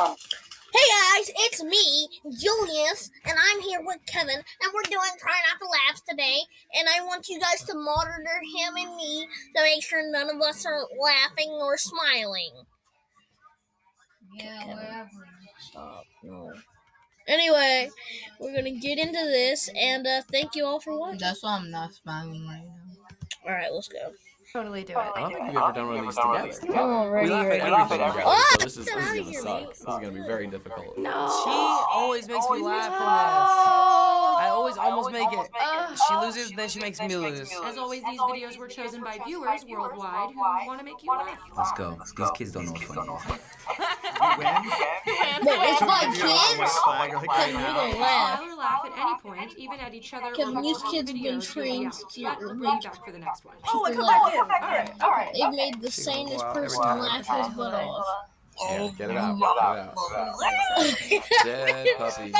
Hey guys, it's me, Julius, and I'm here with Kevin, and we're doing Try Not to Laugh today. And I want you guys to monitor him and me to make sure none of us are laughing or smiling. Yeah, Kevin. whatever. Stop. No. Anyway, we're gonna get into this, and uh, thank you all for watching. That's why I'm not smiling right now. All right, let's go. Totally do it. I don't think we've ever done one of these together. Alrighty, We laugh at everything together, Ah! so this is, this is gonna suck. This is gonna be very difficult. No. She always makes me laugh from this. I always almost make it. She loses, then she makes me lose. As always, these videos were chosen by viewers worldwide who want to make you laugh. Let's go. These kids don't know what funny is. Wait, it's my kids? Kevin, we don't laugh. Smile laugh at any point, even at each other. Kevin, or these kids have been be trained to But we'll be reach back for the next one. Oh, I come back in. Alright, alright. They've made the sanest person laugh his butt off. Yeah, get it out. Get it out. Dead puppy.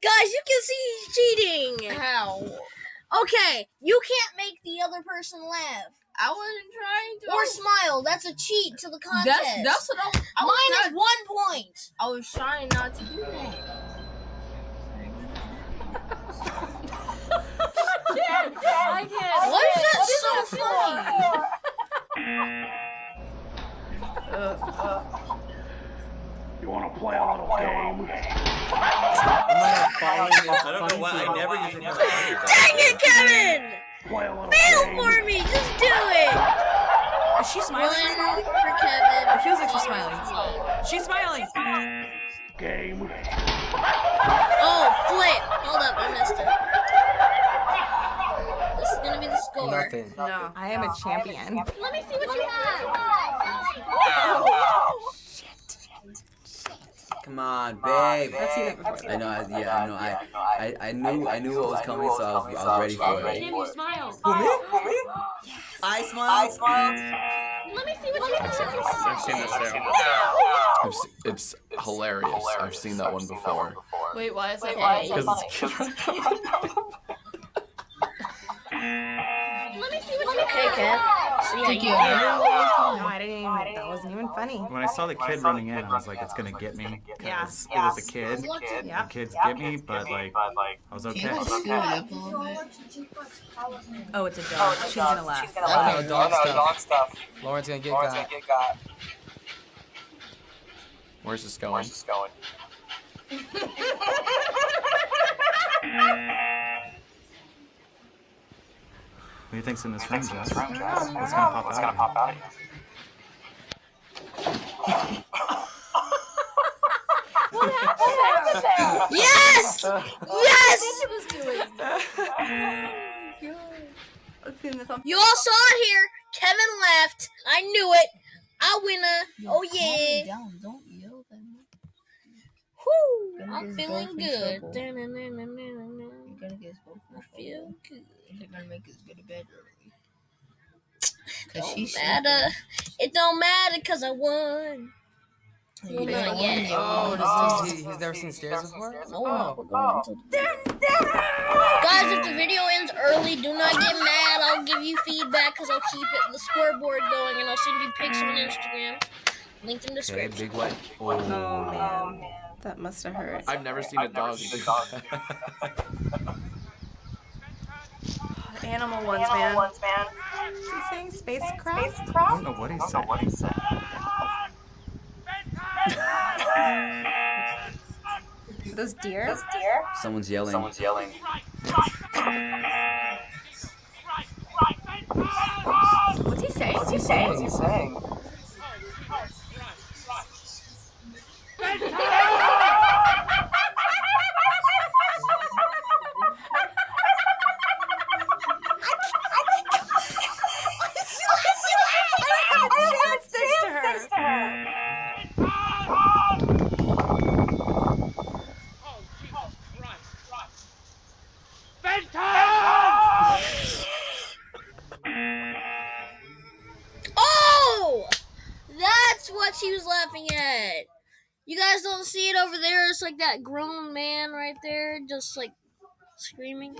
Stop! Guys, you can see he's cheating. How? Okay, you can't make the other person laugh I wasn't trying to. or smile. That's a cheat to the contest. that's that's what I, I was. Minus Not, one point. I was trying not to do that. I don't know why. I never used to Dang it, Kevin! Play a little Fail for me. Just do it. Is she smiling? One for Kevin. It feels like she's smiling. She's smiling. Game. Oh, flip. Hold up, I missed it. This is gonna be the score. Nothing. No. I am a champion. Let me see what you have. Come on, babe. I've seen it before. I know. I, yeah, I know. I, I, I knew, I knew what was coming, so I was, I was ready for it. Kim, you smile. I smile. Let me see what you I've seen have. this. I've seen this too. I've se- it's hilarious. I've seen that one before. Wait, why is it? Okay. Because Let me see what you have. Okay, Kev. Thank you. No, I didn't even. That wasn't even funny. When I saw the kid running in, I was like, it's gonna get me. Yeah. Because it was a kid. Yeah. The kids get me, but like, I was okay. you just screw it up a little bit? Oh, it's a dog. Oh, She's gonna laugh. Oh, no, dog stuff. Lauren's gonna get got. where's this going? Where's this going? What do you think's in this room, Jess? What's gonna pop out? of you? Yes! Yes! You all saw it here. Kevin left. I knew it. I winner. Oh yeah. Down. Don't yell that much. Whew, I'm feeling good. trouble. Da-na-na-na-na-na. You're gonna get both. I feel good. They're gonna make us go to bed early. Cause Don't she's matter. It don't matter cause I won. You Well, not don't yet. Oh, it. does he, he's never seen stairs before? No, no, we're going to Guys, if the video ends early, do not get mad. I'll give you feedback because I'll keep it the scoreboard going and I'll send you pics on Instagram. Linked in the Okay, description. big white. Oh, oh man, that must have hurt. I've never seen a dog do that. Animal ones, man. Is he saying spacecraft? I don't know what he said. Somebody said. Those deer? Those deer? Someone's yelling. Someone's yelling. What's he saying? What's he saying? Oh! What she was laughing at. You guys don't see it over there. It's like that grown man right there, just like screaming.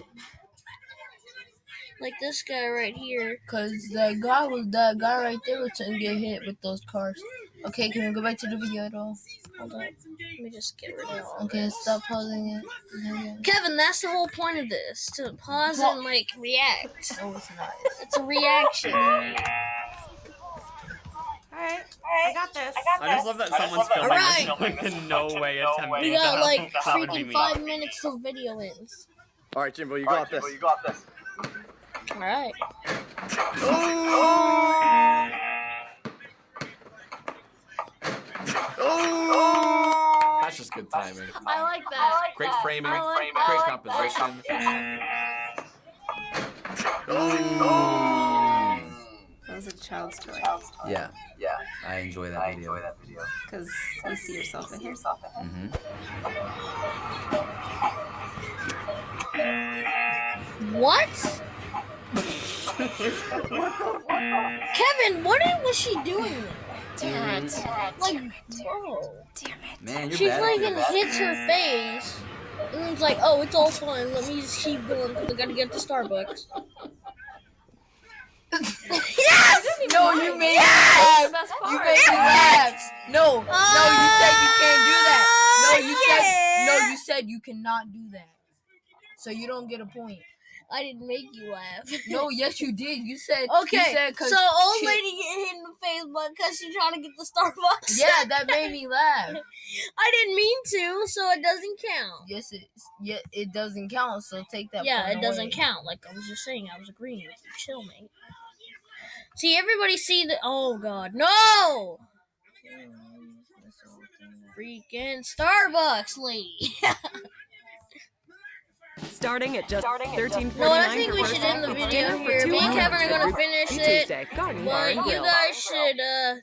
Like this guy right here. Cause that guy was that guy right there was to get hit with those cars. Okay, can we go back to the video at all? Hold on. Let me just get rid of all Okay, this. stop pausing it. Okay. Kevin, that's the whole point of this. To pause and like react. No, it's not. It's a reaction. Alright, I got this. I just love that someone's filming Alright. this like in no way attempting We to got like that would be freaking five minutes till video ends. All right, Jimbo, you got this. Alright. That's just good timing. I like that. Great framing. I like Great that. composition. That was a child's toy. Yeah. Yeah. I enjoy that video. enjoy that video. Because you see yourself in here. Mm-hmm. What? Kevin, what was she doing? Damn it. Like, bro. Man, you're She bad. fucking hits her face. And it's like, oh, it's all fine. Let me just keep going because I gotta get to Starbucks. Yes! No, you made Yes! me laugh. You made me laugh. No, no, you said you can't do that. No, you said no, you said you cannot do that. So you don't get a point. I didn't make you laugh. No, yes you did. You said Okay, You said so old she- lady get hit in the face but because she's trying to get the Starbucks. Yeah, that made me laugh. I didn't mean to, so it doesn't count. Yes, it yeah it doesn't count. So take that. yeah, it doesn't count. Like I was just saying, I was agreeing with you. Chill, mate. See, everybody see the. Oh God, no! Freaking Starbucks lady. Starting at just thirteen No, I think we should end the video here. Me and Kevin are gonna finish it, Tuesday. Garden Bar but you guys should uh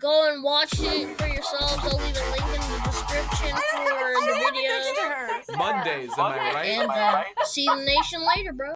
go and watch it for yourselves. I'll leave a link in the description for the video. Mondays, am I right? And uh, see the nation later, bro.